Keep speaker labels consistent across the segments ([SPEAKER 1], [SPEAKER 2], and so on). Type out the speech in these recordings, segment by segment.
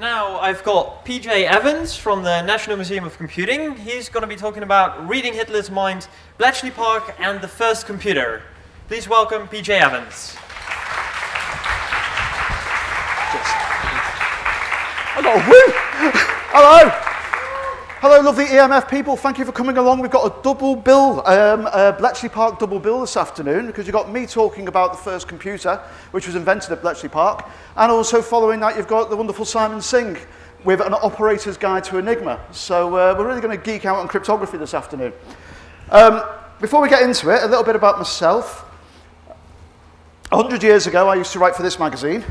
[SPEAKER 1] Now I've got PJ Evans from the National Museum of Computing. He's going to be talking about reading Hitler's mind, Bletchley Park, and the first computer. Please welcome PJ Evans.
[SPEAKER 2] Woo! Hello! Hello, lovely EMF people. Thank you for coming along. We've got a double bill, um, a Bletchley Park double bill this afternoon because you've got me talking about the first computer, which was invented at Bletchley Park, and also following that, you've got the wonderful Simon Singh with an operator's guide to Enigma. So uh, we're really going to geek out on cryptography this afternoon. Um, before we get into it, a little bit about myself. A hundred years ago, I used to write for this magazine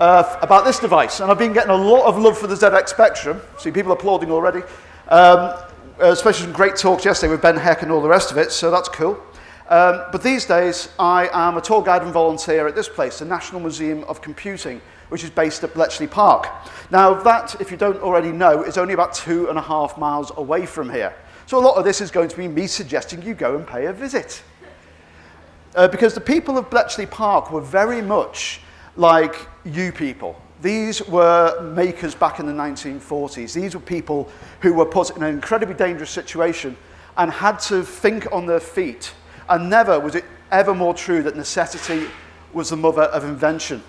[SPEAKER 2] uh, about this device. And I've been getting a lot of love for the ZX Spectrum. See people applauding already. Um, especially some great talks yesterday with Ben Heck and all the rest of it, so that's cool. Um, but these days, I am a tour guide and volunteer at this place, the National Museum of Computing, which is based at Bletchley Park. Now, that, if you don't already know, is only about two and a half miles away from here. So a lot of this is going to be me suggesting you go and pay a visit. Uh, because the people of Bletchley Park were very much like you people. These were makers back in the 1940s. These were people who were put in an incredibly dangerous situation and had to think on their feet. And never was it ever more true that necessity was the mother of invention.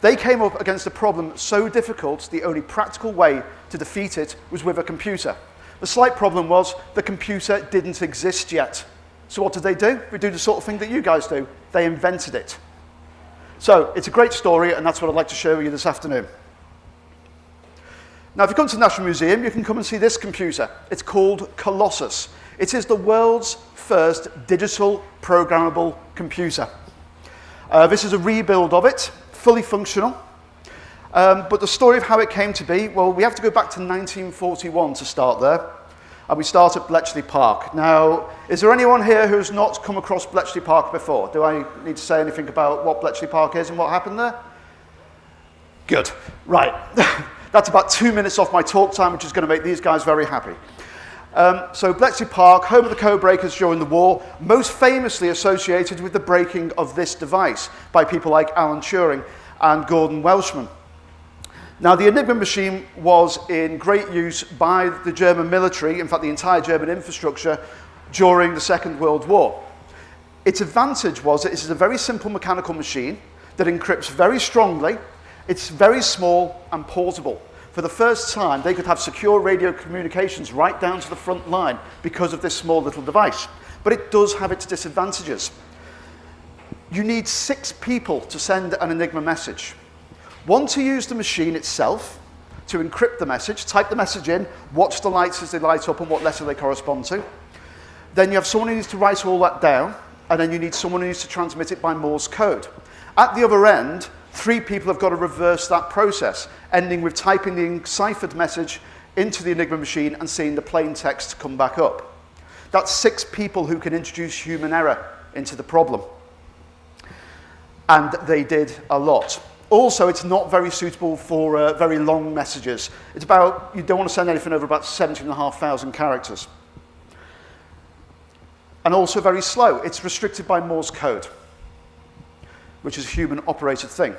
[SPEAKER 2] They came up against a problem so difficult, the only practical way to defeat it was with a computer. The slight problem was the computer didn't exist yet. So what did they do? We do the sort of thing that you guys do. They invented it. So it's a great story, and that's what I'd like to show you this afternoon. Now, if you come to the National Museum, you can come and see this computer. It's called Colossus. It is the world's first digital programmable computer. Uh, this is a rebuild of it, fully functional. Um, but the story of how it came to be, well, we have to go back to 1941 to start there and we start at Bletchley Park. Now, is there anyone here who's not come across Bletchley Park before? Do I need to say anything about what Bletchley Park is and what happened there? Good. Right. That's about two minutes off my talk time, which is going to make these guys very happy. Um, so Bletchley Park, home of the code breakers during the war, most famously associated with the breaking of this device by people like Alan Turing and Gordon Welchman. Now, the Enigma machine was in great use by the German military, in fact, the entire German infrastructure, during the Second World War. Its advantage was that it is a very simple mechanical machine that encrypts very strongly, it's very small and portable. For the first time, they could have secure radio communications right down to the front line because of this small little device. But it does have its disadvantages. You need six people to send an Enigma message. One to use the machine itself to encrypt the message, type the message in, watch the lights as they light up and what letter they correspond to. Then you have someone who needs to write all that down, and then you need someone who needs to transmit it by Morse code. At the other end, three people have got to reverse that process, ending with typing the enciphered message into the Enigma machine and seeing the plain text come back up. That's six people who can introduce human error into the problem. And they did a lot. Also, it's not very suitable for uh, very long messages. It's about, you don't want to send anything over about 17,500 characters. And also very slow. It's restricted by Morse code, which is a human-operated thing.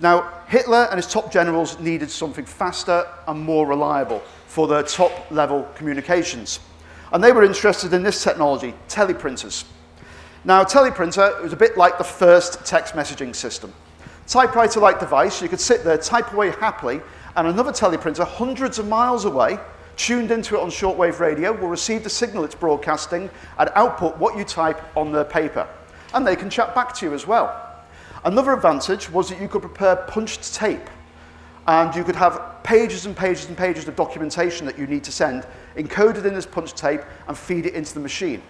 [SPEAKER 2] Now, Hitler and his top generals needed something faster and more reliable for their top-level communications. And they were interested in this technology, teleprinters. Now, a teleprinter was a bit like the first text messaging system typewriter-like device. You could sit there, type away happily, and another teleprinter hundreds of miles away, tuned into it on shortwave radio, will receive the signal it's broadcasting and output what you type on their paper. And they can chat back to you as well. Another advantage was that you could prepare punched tape and you could have pages and pages and pages of documentation that you need to send encoded in this punched tape and feed it into the machine.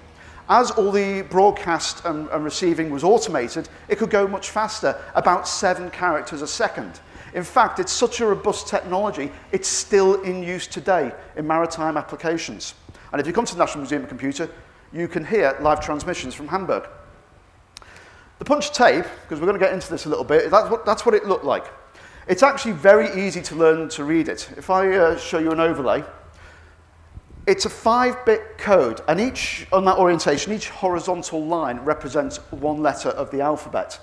[SPEAKER 2] As all the broadcast and, and receiving was automated, it could go much faster, about seven characters a second. In fact, it's such a robust technology, it's still in use today in maritime applications. And if you come to the National Museum of Computer, you can hear live transmissions from Hamburg. The punch tape, because we're going to get into this a little bit, that's what, that's what it looked like. It's actually very easy to learn to read it. If I uh, show you an overlay, it's a five-bit code, and each, on that orientation, each horizontal line represents one letter of the alphabet.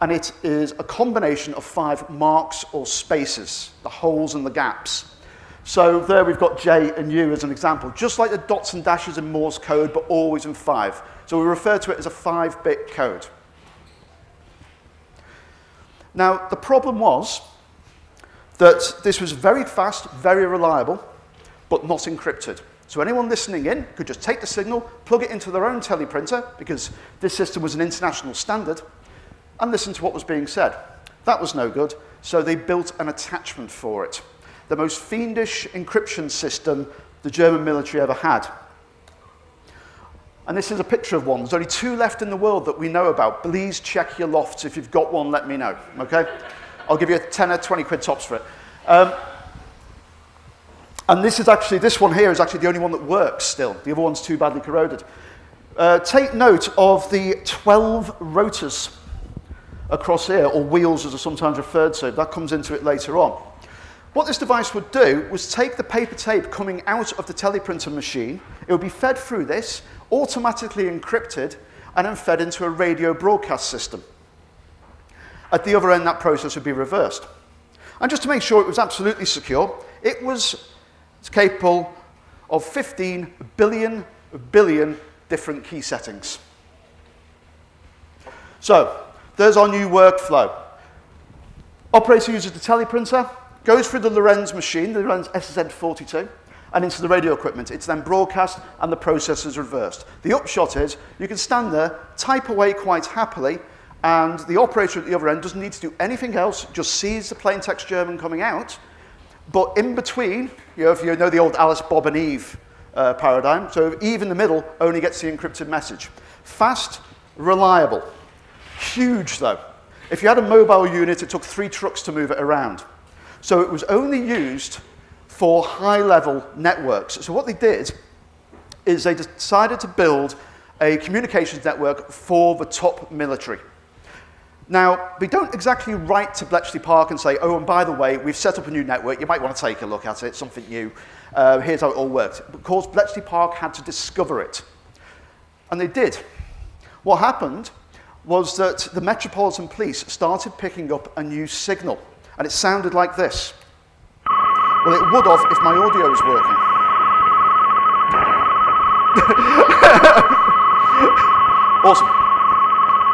[SPEAKER 2] and it is a combination of five marks or spaces, the holes and the gaps. So there we've got J and U as an example, just like the dots and dashes in Morse code, but always in five. So we refer to it as a five-bit code. Now, the problem was that this was very fast, very reliable, but not encrypted. So anyone listening in could just take the signal, plug it into their own teleprinter, because this system was an international standard, and listen to what was being said. That was no good, so they built an attachment for it. The most fiendish encryption system the German military ever had. And this is a picture of one. There's only two left in the world that we know about. Please check your lofts. If you've got one, let me know, okay? I'll give you a 10 or 20 quid tops for it. Um, and this is actually, this one here is actually the only one that works still. The other one's too badly corroded. Uh, take note of the 12 rotors across here, or wheels as are sometimes referred to. That comes into it later on. What this device would do was take the paper tape coming out of the teleprinter machine, it would be fed through this, automatically encrypted, and then fed into a radio broadcast system. At the other end, that process would be reversed. And just to make sure it was absolutely secure, it was capable of 15 billion billion different key settings. So, there's our new workflow. Operator uses the teleprinter, goes through the Lorenz machine, the Lorenz SSN42, and into the radio equipment. It's then broadcast and the process is reversed. The upshot is you can stand there, type away quite happily, and the operator at the other end doesn't need to do anything else, just sees the plain text German coming out. But in between, you know, if you know the old Alice, Bob and Eve uh, paradigm, so Eve in the middle only gets the encrypted message. Fast, reliable. Huge though. If you had a mobile unit, it took three trucks to move it around. So it was only used for high-level networks. So what they did is they decided to build a communications network for the top military. Now, we don't exactly write to Bletchley Park and say, oh, and by the way, we've set up a new network. You might want to take a look at it, something new. Uh, here's how it all worked. Of course, Bletchley Park had to discover it. And they did. What happened was that the Metropolitan Police started picking up a new signal. And it sounded like this. Well, it would have if my audio was working. awesome.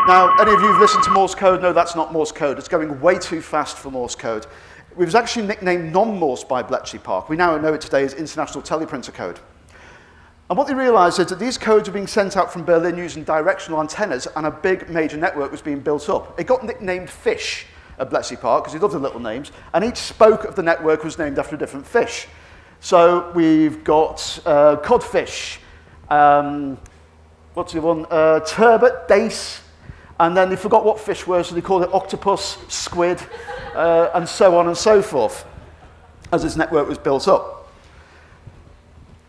[SPEAKER 2] Now, any of you who've listened to Morse code know that's not Morse code. It's going way too fast for Morse code. It was actually nicknamed non-Morse by Bletchley Park. We now know it today as International Teleprinter Code. And what they realized is that these codes were being sent out from Berlin using directional antennas and a big major network was being built up. It got nicknamed FISH at Bletchley Park because he loved the little names, and each spoke of the network was named after a different fish. So we've got uh, codfish, um, what's the one? Uh, turbot, dace, and then they forgot what fish were, so they called it octopus, squid, uh, and so on and so forth, as this network was built up.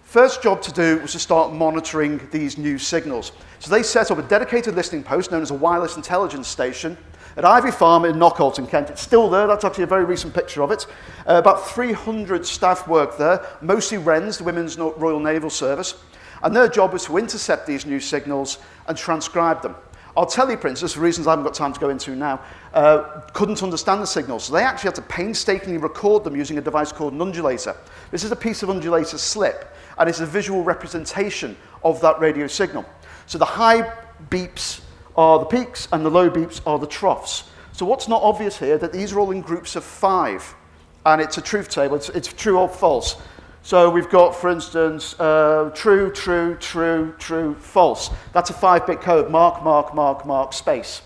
[SPEAKER 2] First job to do was to start monitoring these new signals. So they set up a dedicated listening post known as a wireless intelligence station at Ivy Farm in Knockholt in Kent. It's still there. That's actually a very recent picture of it. Uh, about 300 staff work there, mostly WRENS, the Women's Royal Naval Service. And their job was to intercept these new signals and transcribe them. Our teleprinters, for reasons I haven't got time to go into now, uh, couldn't understand the signals. So they actually had to painstakingly record them using a device called an undulator. This is a piece of undulator slip, and it's a visual representation of that radio signal. So the high beeps are the peaks and the low beeps are the troughs. So what's not obvious here, that these are all in groups of five. And it's a truth table, it's, it's true or false. So we've got, for instance, uh, true, true, true, true, false. That's a five-bit code, mark, mark, mark, mark, space.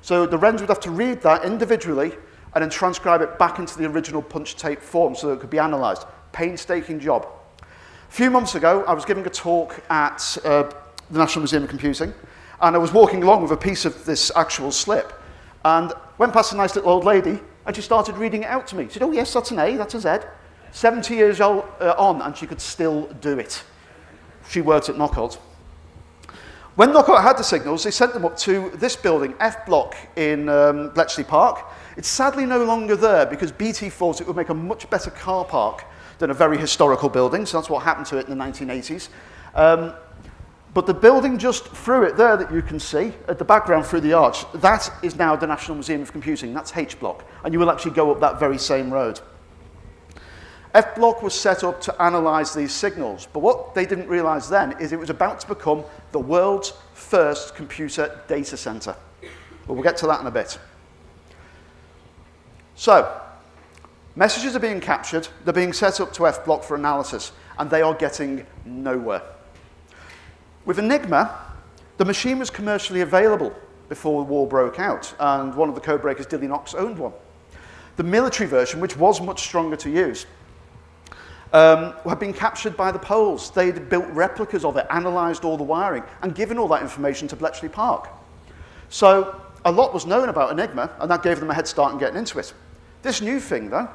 [SPEAKER 2] So the Wrens would have to read that individually and then transcribe it back into the original punch tape form so that it could be analysed. Painstaking job. A few months ago, I was giving a talk at uh, the National Museum of Computing, and I was walking along with a piece of this actual slip, and went past a nice little old lady, and she started reading it out to me. She said, oh yes, that's an A, that's a Z. 70 years old, uh, on, and she could still do it. She worked at Knockholt. When Knockholt had the signals, they sent them up to this building, F Block in um, Bletchley Park. It's sadly no longer there because BT thought it would make a much better car park than a very historical building, so that's what happened to it in the 1980s. Um, But the building just through it there that you can see, at the background through the arch, that is now the National Museum of Computing. That's H block. And you will actually go up that very same road. F block was set up to analyze these signals. But what they didn't realize then is it was about to become the world's first computer data center. But we'll get to that in a bit. So, messages are being captured, they're being set up to F block for analysis, and they are getting nowhere. With Enigma, the machine was commercially available before the war broke out, and one of the codebreakers, Dilly Knox, owned one. The military version, which was much stronger to use, um, had been captured by the Poles. They'd built replicas of it, analysed all the wiring, and given all that information to Bletchley Park. So a lot was known about Enigma, and that gave them a head start in getting into it. This new thing, though,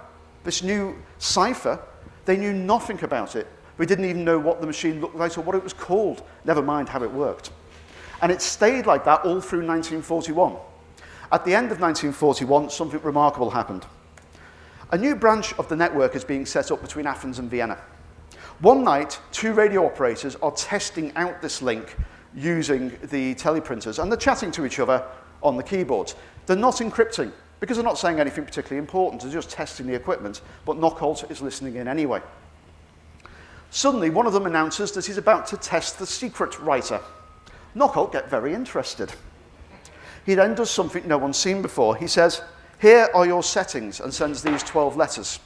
[SPEAKER 2] this new cipher, they knew nothing about it. We didn't even know what the machine looked like or what it was called, never mind how it worked. And it stayed like that all through 1941. At the end of 1941, something remarkable happened. A new branch of the network is being set up between Athens and Vienna. One night, two radio operators are testing out this link using the teleprinters, and they're chatting to each other on the keyboards. They're not encrypting, because they're not saying anything particularly important, they're just testing the equipment, but Knockholt is listening in anyway. Suddenly, one of them announces that he's about to test the secret writer. Knockholt gets very interested. He then does something no one's seen before. He says, here are your settings, and sends these 12 letters.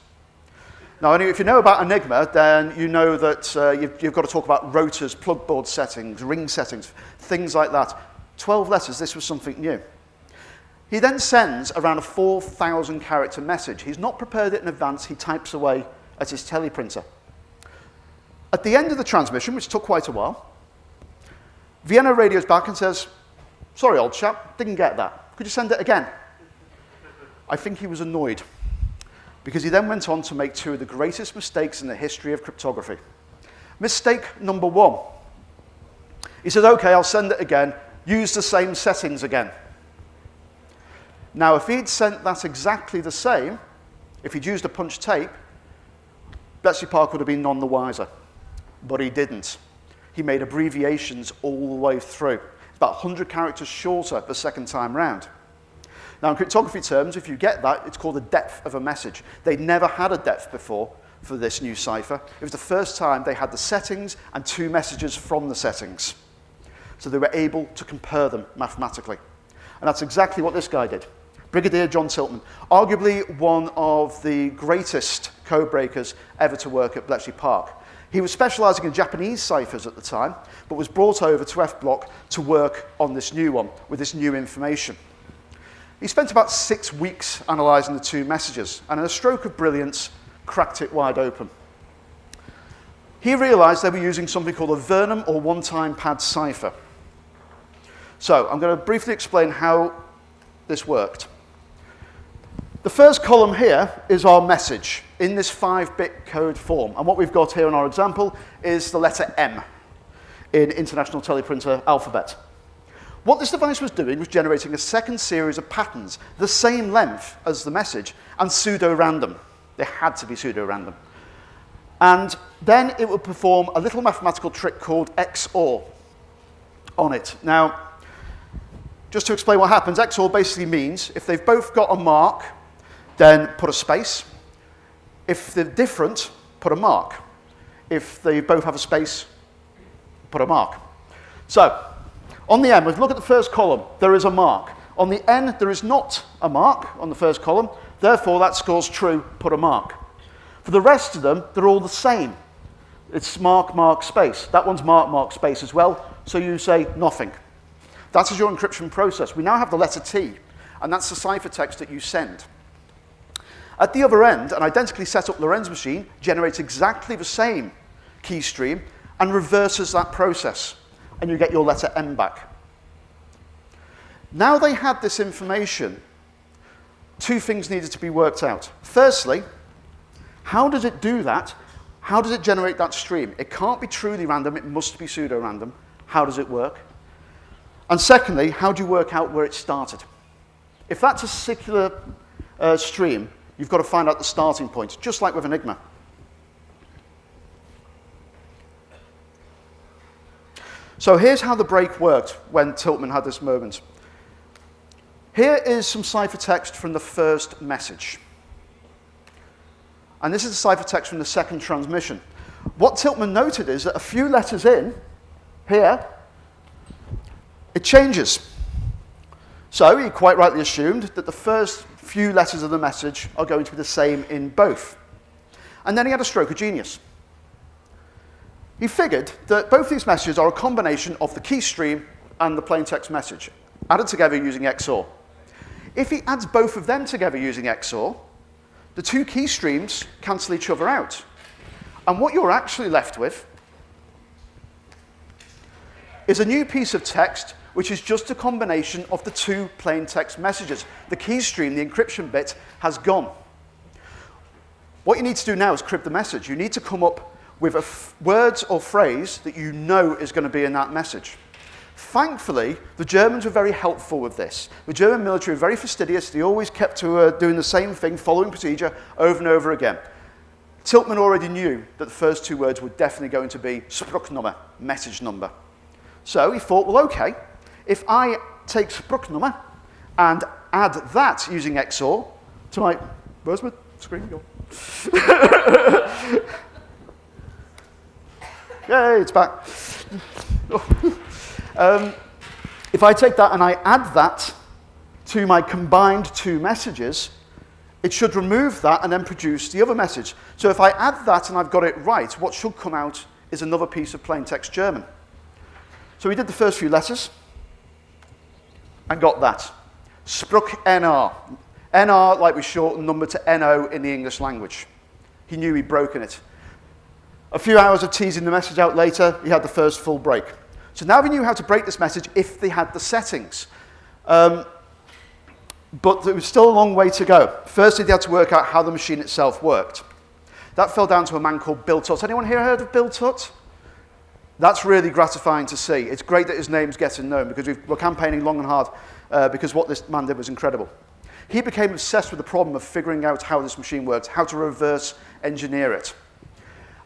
[SPEAKER 2] Now, if you know about Enigma, then you know that uh, you've, you've got to talk about rotors, plugboard settings, ring settings, things like that. 12 letters, this was something new. He then sends around a 4,000 character message. He's not prepared it in advance, he types away at his teleprinter. At the end of the transmission, which took quite a while, Vienna radios back and says, sorry, old chap, didn't get that. Could you send it again? I think he was annoyed because he then went on to make two of the greatest mistakes in the history of cryptography. Mistake number one. He said, okay, I'll send it again. Use the same settings again. Now, if he'd sent that exactly the same, if he'd used a punch tape, Bletchley Park would have been none the wiser. But he didn't. He made abbreviations all the way through. It's about 100 characters shorter the second time round. Now, in cryptography terms, if you get that, it's called the depth of a message. They'd never had a depth before for this new cipher. It was the first time they had the settings and two messages from the settings. So they were able to compare them mathematically. And that's exactly what this guy did. Brigadier John Tiltman, arguably one of the greatest code breakers ever to work at Bletchley Park. He was specializing in Japanese ciphers at the time, but was brought over to F Block to work on this new one with this new information. He spent about six weeks analysing the two messages, and in a stroke of brilliance, cracked it wide open. He realised they were using something called a Vernam or one-time pad cipher. So I'm going to briefly explain how this worked. The first column here is our message in this 5-bit code form. And what we've got here in our example is the letter M in International Teleprinter alphabet. What this device was doing was generating a second series of patterns, the same length as the message, and pseudo-random. They had to be pseudo-random. And then it would perform a little mathematical trick called XOR on it. Now, just to explain what happens, XOR basically means if they've both got a mark, then put a space. If they're different, put a mark. If they both have a space, put a mark. So, on the M, if you look at the first column, there is a mark. On the N, there is not a mark on the first column. Therefore, that score's true, put a mark. For the rest of them, they're all the same. It's mark, mark, space. That one's mark, mark, space as well. So you say nothing. That is your encryption process. We now have the letter T, and that's the ciphertext that you send. At the other end, an identically set up Lorenz machine generates exactly the same key stream and reverses that process, and you get your letter M back. Now they had this information, two things needed to be worked out. Firstly, how does it do that? How does it generate that stream? It can't be truly random, it must be pseudo-random. How does it work? And secondly, how do you work out where it started? If that's a circular uh, stream, You've got to find out the starting point, just like with Enigma. So here's how the break worked when Tiltman had this moment. Here is some ciphertext from the first message. And this is the ciphertext from the second transmission. What Tiltman noted is that a few letters in, here, it changes. So he quite rightly assumed that the first few letters of the message are going to be the same in both. And then he had a stroke of genius. He figured that both these messages are a combination of the key stream and the plain text message, added together using XOR. If he adds both of them together using XOR, the two key streams cancel each other out. And what you're actually left with is a new piece of text which is just a combination of the two plain text messages. The key stream, the encryption bit, has gone. What you need to do now is crib the message. You need to come up with a words or phrase that you know is going to be in that message. Thankfully, the Germans were very helpful with this. The German military were very fastidious. They always kept to uh, doing the same thing, following procedure over and over again. Tiltman already knew that the first two words were definitely going to be Spruchnummer, message number. So he thought, well, okay, if I take Spruchnummer and add that using XOR to my, where's my screen? Yay, it's back. um, if I take that and I add that to my combined two messages, it should remove that and then produce the other message. So if I add that and I've got it right, what should come out is another piece of plain text German. So we did the first few letters and got that. Spruch NR. NR, like we shorten number to NO in the English language. He knew he'd broken it. A few hours of teasing the message out later, he had the first full break. So now we knew how to break this message if they had the settings. Um, but there was still a long way to go. Firstly, they had to work out how the machine itself worked. That fell down to a man called Bill Tutte. Anyone here heard of Bill Tutte? That's really gratifying to see. It's great that his name's getting known because we are campaigning long and hard uh, because what this man did was incredible. He became obsessed with the problem of figuring out how this machine worked, how to reverse engineer it.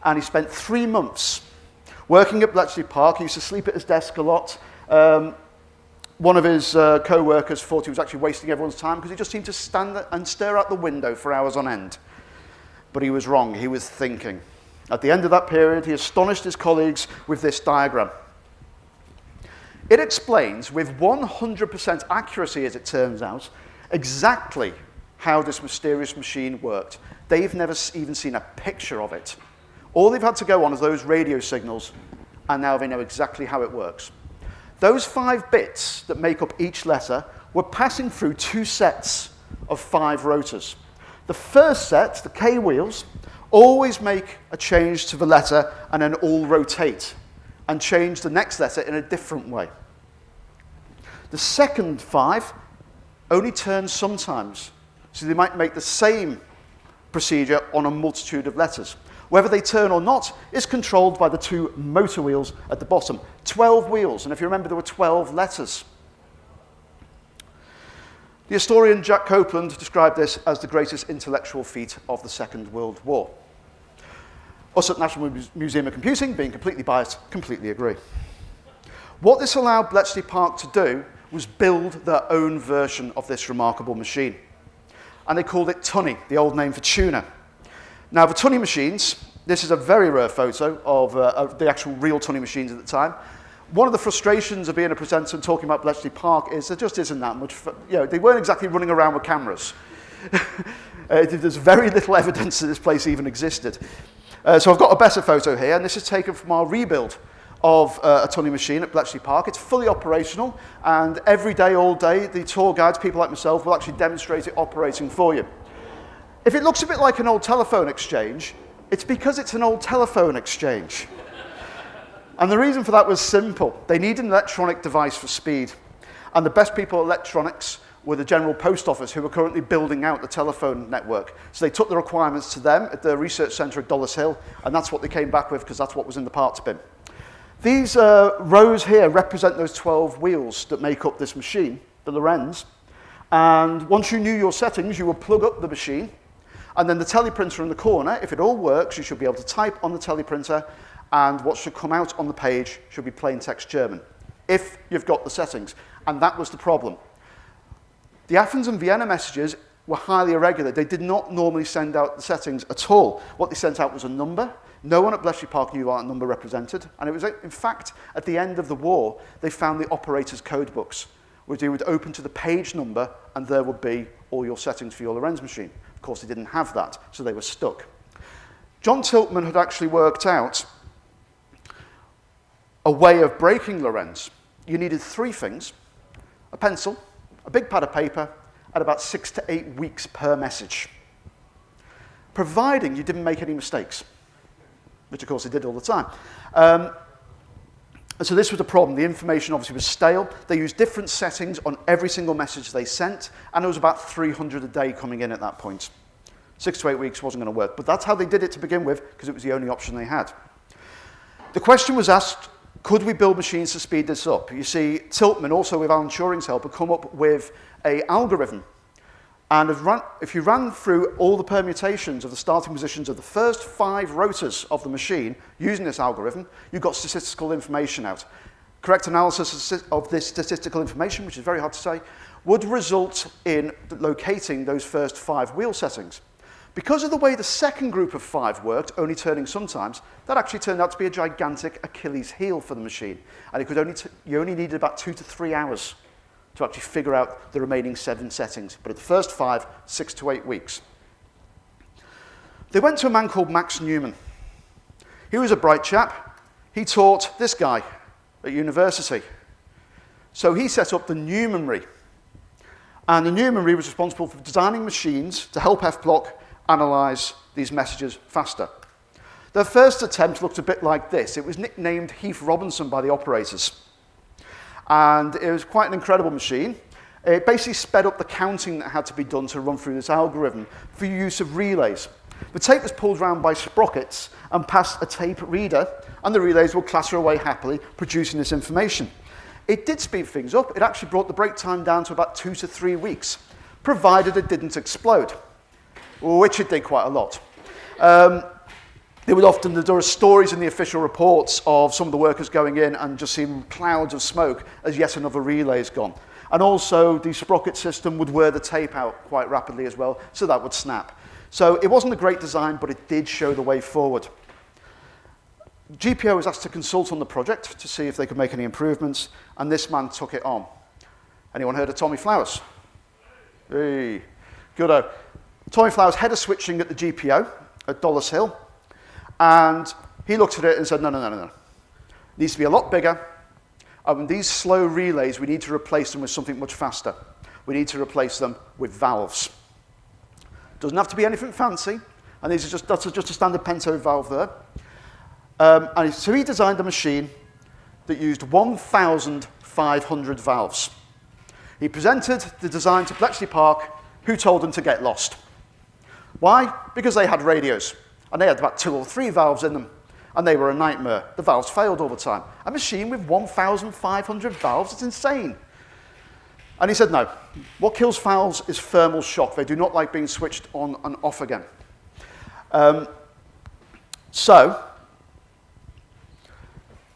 [SPEAKER 2] And he spent three months working at Bletchley Park. He used to sleep at his desk a lot. Um, one of his uh, co-workers thought he was actually wasting everyone's time because he just seemed to stand and stare out the window for hours on end. But he was wrong. He was thinking. At the end of that period, he astonished his colleagues with this diagram. It explains, with 100% accuracy as it turns out, exactly how this mysterious machine worked. They've never even seen a picture of it. All they've had to go on is those radio signals, and now they know exactly how it works. Those five bits that make up each letter were passing through two sets of five rotors. The first set, the K wheels, always make a change to the letter and then all rotate and change the next letter in a different way. The second five only turn sometimes. So they might make the same procedure on a multitude of letters. Whether they turn or not is controlled by the two motor wheels at the bottom. 12 wheels, and if you remember, there were 12 letters. The historian Jack Copeland described this as the greatest intellectual feat of the Second World War. Us at National Museum of Computing, being completely biased, completely agree. What this allowed Bletchley Park to do was build their own version of this remarkable machine. And they called it Tunny, the old name for tuna. Now, the Tunny machines, this is a very rare photo of, uh, of the actual real Tunny machines at the time. One of the frustrations of being a presenter and talking about Bletchley Park is there just isn't that much, you know, they weren't exactly running around with cameras. uh, there's very little evidence that this place even existed. Uh, so I've got a better photo here, and this is taken from our rebuild of uh, a Tunny machine at Bletchley Park. It's fully operational, and every day, all day, the tour guides, people like myself, will actually demonstrate it operating for you. If it looks a bit like an old telephone exchange, it's because it's an old telephone exchange. and the reason for that was simple. They need an electronic device for speed. And the best people at electronics were the General Post Office, who were currently building out the telephone network. So they took the requirements to them at the research centre at Dollis Hill, and that's what they came back with, because that's what was in the parts bin. These uh, rows here represent those 12 wheels that make up this machine, the Lorenz. And once you knew your settings, you would plug up the machine, and then the teleprinter in the corner, if it all works, you should be able to type on the teleprinter and what should come out on the page should be plain text German, if you've got the settings. And that was the problem. The Athens and Vienna messages were highly irregular. They did not normally send out the settings at all. What they sent out was a number. No one at Bletchley Park knew what number represented. And it was, in fact, at the end of the war, they found the operator's code books, which they would open to the page number, and there would be all your settings for your Lorenz machine. Course, they didn't have that, so they were stuck. John Tiltman had actually worked out a way of breaking Lorenz. You needed three things, a pencil, a big pad of paper, at about six to eight weeks per message, providing you didn't make any mistakes, which of course he did all the time. Um, And so this was a problem. The information obviously was stale. They used different settings on every single message they sent, and it was about 300 a day coming in at that point. Six to eight weeks wasn't going to work, but that's how they did it to begin with, because it was the only option they had. The question was asked, could we build machines to speed this up? You see, Tiltman, also with Alan Turing's help, had come up with a algorithm And if, run, if you ran through all the permutations of the starting positions of the first five rotors of the machine using this algorithm, you got statistical information out. Correct analysis of this statistical information, which is very hard to say, would result in locating those first five wheel settings. Because of the way the second group of five worked, only turning sometimes, that actually turned out to be a gigantic Achilles heel for the machine. And it could only you only needed about two to three hours to actually figure out the remaining seven settings. But at the first five, six to eight weeks. They went to a man called Max Newman. He was a bright chap. He taught this guy at university. So he set up the Newmanry. And the Newmanry was responsible for designing machines to help F-Block analyze these messages faster. Their first attempt looked a bit like this. It was nicknamed Heath Robinson by the operators. And it was quite an incredible machine. It basically sped up the counting that had to be done to run through this algorithm for use of relays. The tape was pulled round by sprockets and passed a tape reader, and the relays would clatter away happily, producing this information. It did speed things up. It actually brought the break time down to about two to three weeks, provided it didn't explode, which it did quite a lot. Um, there would often, there were stories in the official reports of some of the workers going in and just seeing clouds of smoke as yet another relay is gone. And also the sprocket system would wear the tape out quite rapidly as well, so that would snap. So it wasn't a great design, but it did show the way forward. GPO was asked to consult on the project to see if they could make any improvements, and this man took it on. Anyone heard of Tommy Flowers? Hey, good. Tommy Flowers, head of switching at the GPO at Dollis Hill. And he looked at it and said, no, no, no, no, no. It needs to be a lot bigger. And these slow relays, we need to replace them with something much faster. We need to replace them with valves. Doesn't have to be anything fancy. And these are just, that's just a standard Pentode valve there. Um, and so he designed a machine that used 1,500 valves. He presented the design to Bletchley Park, who told him to get lost. Why? Because they had radios. And they had about two or three valves in them. And they were a nightmare. The valves failed all the time. A machine with 1,500 valves is insane. And he said, no. What kills valves is thermal shock. They do not like being switched on and off again. Um, so,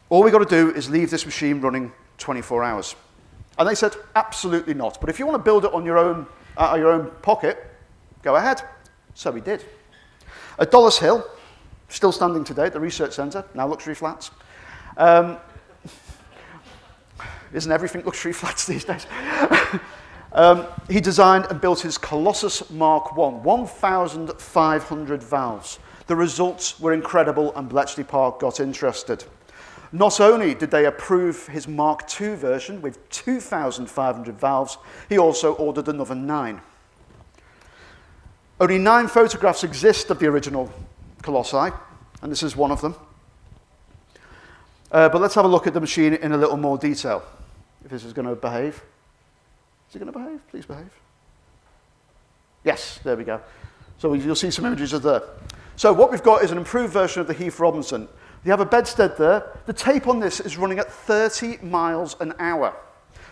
[SPEAKER 2] all we've got to do is leave this machine running 24 hours. And they said, absolutely not. But if you want to build it on your own, uh, your own pocket, go ahead. So we did. At Dollis Hill, still standing today at the research centre, now luxury flats. Um, isn't everything luxury flats these days? um, he designed and built his Colossus Mark I, 1,500 valves. The results were incredible and Bletchley Park got interested. Not only did they approve his Mark II version with 2,500 valves, he also ordered another nine. Only nine photographs exist of the original Colossi, and this is one of them. Uh, but let's have a look at the machine in a little more detail, if this is going to behave. Is it going to behave? Please behave. Yes, there we go. So you'll see some images of there. So what we've got is an improved version of the Heath Robinson. You have a bedstead there. The tape on this is running at 30 miles an hour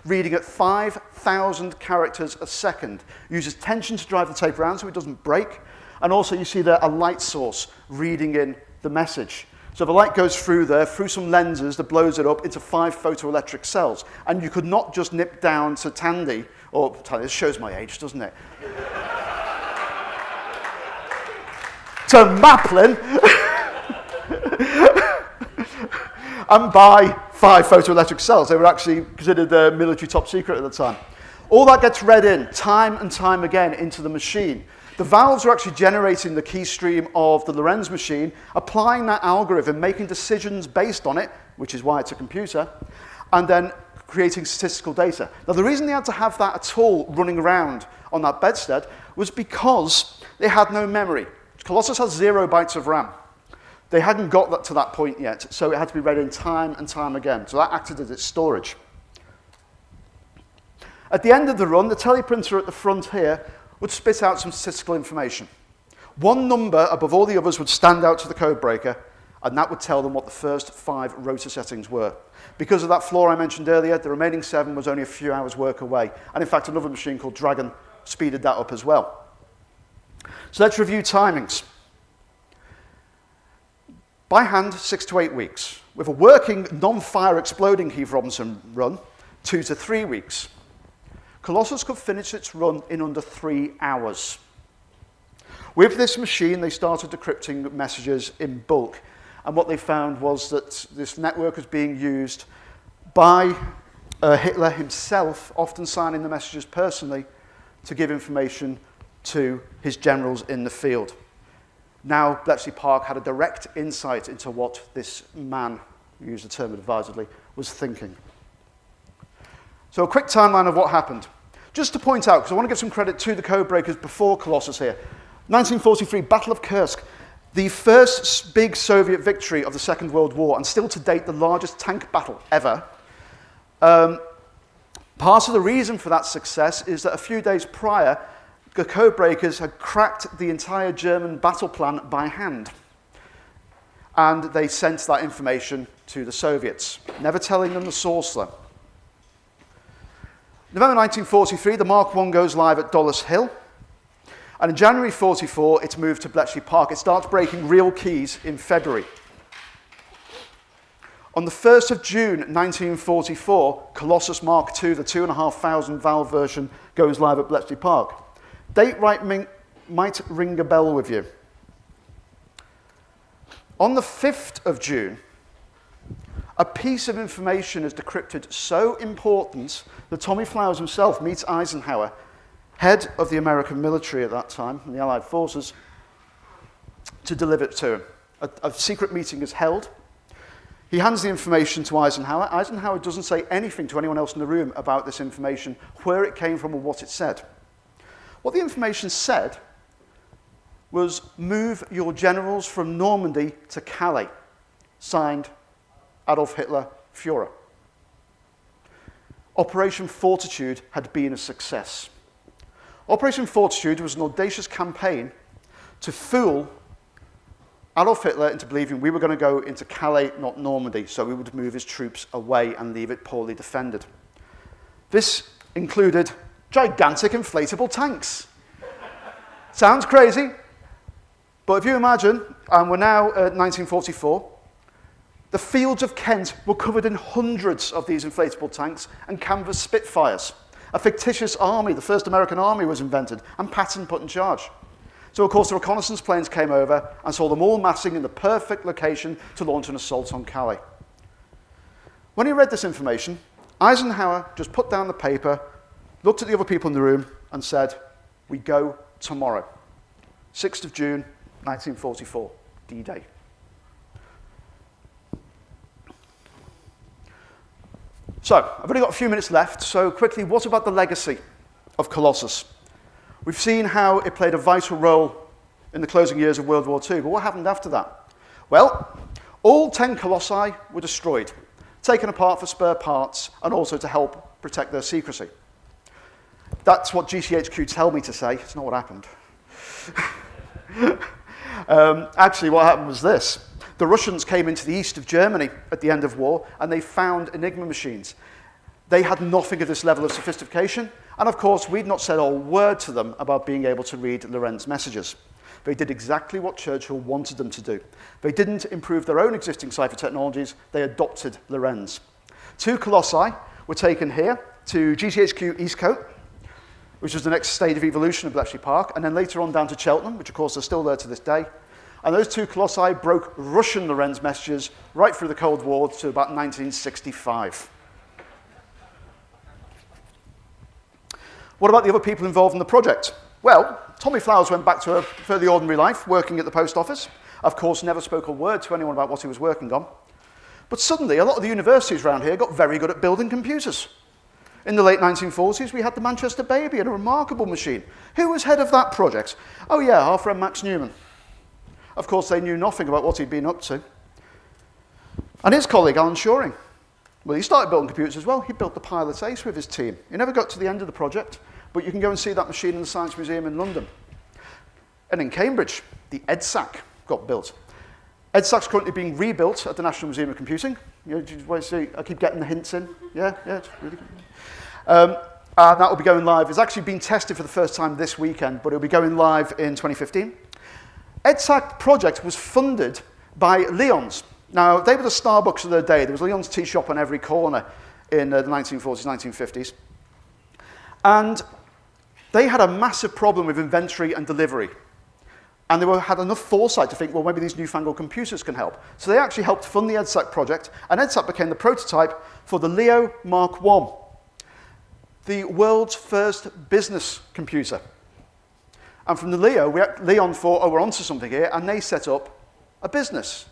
[SPEAKER 2] reading at 5,000 characters a second. Uses tension to drive the tape around so it doesn't break. And also you see there a light source reading in the message. So the light goes through there, through some lenses that blows it up into five photoelectric cells. And you could not just nip down to Tandy, or this shows my age, doesn't it? to Maplin and buy five photoelectric cells. They were actually considered uh, military top secret at the time. All that gets read in time and time again into the machine. The valves are actually generating the key stream of the Lorenz machine, applying that algorithm, making decisions based on it, which is why it's a computer, and then creating statistical data. Now, the reason they had to have that at all running around on that bedstead was because they had no memory. Colossus has zero bytes of RAM. They hadn't got that to that point yet, so it had to be read in time and time again. So that acted as its storage. At the end of the run, the teleprinter at the front here would spit out some statistical information. One number above all the others would stand out to the code breaker, and that would tell them what the first five rotor settings were. Because of that flaw I mentioned earlier, the remaining seven was only a few hours work away. And in fact, another machine called Dragon speeded that up as well. So let's review timings. By hand, six to eight weeks. With a working non-fire exploding Heath Robinson run, two to three weeks. Colossus could finish its run in under three hours. With this machine, they started decrypting messages in bulk. And what they found was that this network was being used by uh, Hitler himself, often signing the messages personally, to give information to his generals in the field. Now, Bletchley Park had a direct insight into what this man, use the term advisedly, was thinking. So a quick timeline of what happened. Just to point out, because I want to give some credit to the code breakers before Colossus here. 1943, Battle of Kursk, the first big Soviet victory of the Second World War, and still to date the largest tank battle ever. Um, part of the reason for that success is that a few days prior, the code breakers had cracked the entire German battle plan by hand. And they sent that information to the Soviets, never telling them the source though. November 1943, the Mark I goes live at Dollis Hill. And in January 44, it's moved to Bletchley Park. It starts breaking real keys in February. On the 1st of June 1944, Colossus Mark II, the 2,500 valve version, goes live at Bletchley Park. Date right might ring a bell with you. On the 5th of June, a piece of information is decrypted so important that Tommy Flowers himself meets Eisenhower, head of the American military at that time, and the Allied forces, to deliver it to him. A, a secret meeting is held. He hands the information to Eisenhower. Eisenhower doesn't say anything to anyone else in the room about this information, where it came from or what it said. What the information said was move your generals from Normandy to Calais, signed Adolf Hitler Fuhrer. Operation Fortitude had been a success. Operation Fortitude was an audacious campaign to fool Adolf Hitler into believing we were going to go into Calais, not Normandy, so we would move his troops away and leave it poorly defended. This included gigantic inflatable tanks. Sounds crazy, but if you imagine, and we're now at 1944, the fields of Kent were covered in hundreds of these inflatable tanks and canvas Spitfires. A fictitious army, the first American army, was invented and Patton put in charge. So, of course, the reconnaissance planes came over and saw them all massing in the perfect location to launch an assault on Calais. When he read this information, Eisenhower just put down the paper looked at the other people in the room and said, we go tomorrow. 6th of June, 1944, D-Day. So, I've only got a few minutes left, so quickly, what about the legacy of Colossus? We've seen how it played a vital role in the closing years of World War II, but what happened after that? Well, all 10 colossi were destroyed, taken apart for spare parts, and also to help protect their secrecy. That's what GCHQ tell me to say. It's not what happened. um, actually, what happened was this. The Russians came into the east of Germany at the end of war, and they found Enigma machines. They had nothing of this level of sophistication, and of course, we'd not said a word to them about being able to read Lorenz messages. They did exactly what Churchill wanted them to do. They didn't improve their own existing cipher technologies, they adopted Lorenz. Two colossi were taken here to GCHQ Eastcote, which was the next stage of evolution of Bletchley Park, and then later on down to Cheltenham, which of course are still there to this day. And those two colossi broke Russian Lorenz messages right through the Cold War to about 1965. What about the other people involved in the project? Well, Tommy Flowers went back to a fairly ordinary life, working at the post office. Of course, never spoke a word to anyone about what he was working on. But suddenly, a lot of the universities around here got very good at building computers. In the late 1940s, we had the Manchester Baby, and a remarkable machine. Who was head of that project? Oh yeah, our friend Max Newman. Of course, they knew nothing about what he'd been up to. And his colleague, Alan Turing, well, he started building computers as well. He built the Pilot Ace with his team. He never got to the end of the project, but you can go and see that machine in the Science Museum in London. And in Cambridge, the EDSAC got built. EDSAC's currently being rebuilt at the National Museum of Computing. You know, see, I keep getting the hints in. Yeah, yeah, it's really good. Um, and that will be going live. It's actually been tested for the first time this weekend, but it'll be going live in 2015. EDSAC project was funded by Lyons. Now, they were the Starbucks of their day. There was Lyons tea shop on every corner in uh, the 1940s, 1950s. And they had a massive problem with inventory and delivery. And they were, had enough foresight to think, well, maybe these newfangled computers can help. So they actually helped fund the EDSAC project, and EDSAC became the prototype for the Leo Mark I, the world's first business computer. And from the Leo, we, Lyons thought, oh, we're onto something here, and they set up a business,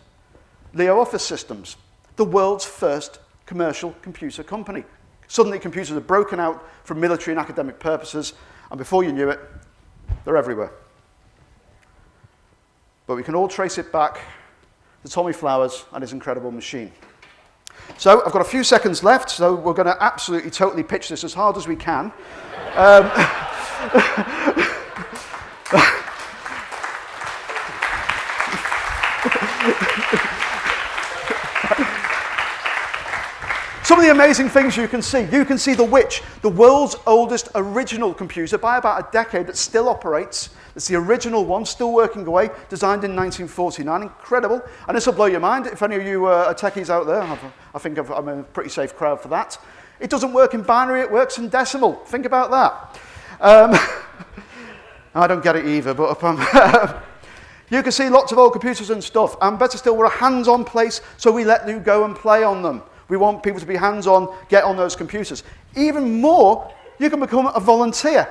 [SPEAKER 2] Leo Office Systems, the world's first commercial computer company. Suddenly, computers are broken out for military and academic purposes, and before you knew it, they're everywhere. But we can all trace it back to Tommy Flowers and his incredible machine. So I've got a few seconds left, so we're going to absolutely totally pitch this as hard as we can. Um, Some of the amazing things you can see. You can see the Witch, the world's oldest original computer by about a decade that still operates. It's the original one, still working away, designed in 1949. Incredible. And this will blow your mind. If any of you uh, are techies out there, I think i am a pretty safe crowd for that. It doesn't work in binary, it works in decimal. Think about that. Um, I don't get it either, but um, you can see lots of old computers and stuff. And better still, we're a hands-on place, so we let you go and play on them. We want people to be hands-on, get on those computers. Even more, you can become a volunteer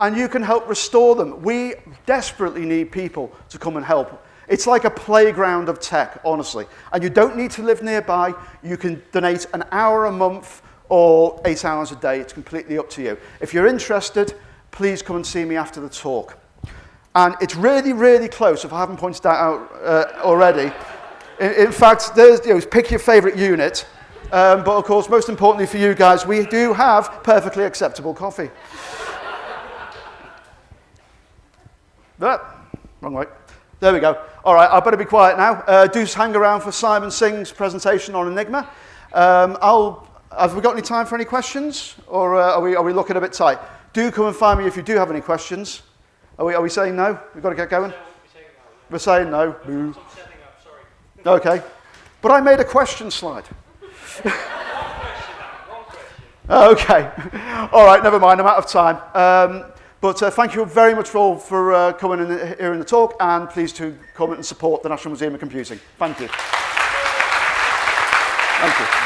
[SPEAKER 2] and you can help restore them. We desperately need people to come and help. It's like a playground of tech, honestly. And you don't need to live nearby. You can donate an hour a month or eight hours a day. It's completely up to you. If you're interested, please come and see me after the talk. And it's really, really close, if I haven't pointed that out uh, already. In, in fact, there's, you know, pick your favorite unit. Um, but of course, most importantly for you guys, we do have perfectly acceptable coffee. that, wrong way. There we go. All right, I better be quiet now. Uh, do hang around for Simon Singh's presentation on Enigma. Um, I'll, have we got any time for any questions? Or uh, are, we, are we looking a bit tight? Do come and find me if you do have any questions. Are we, are we saying no? We've got to get going? We're saying no. Boo. Okay. But I made a question slide. okay. All right, never mind. I'm out of time. Um, but uh, thank you very much for all for uh, coming in here in the talk and please to comment and support the National Museum of Computing. Thank you. Thank you.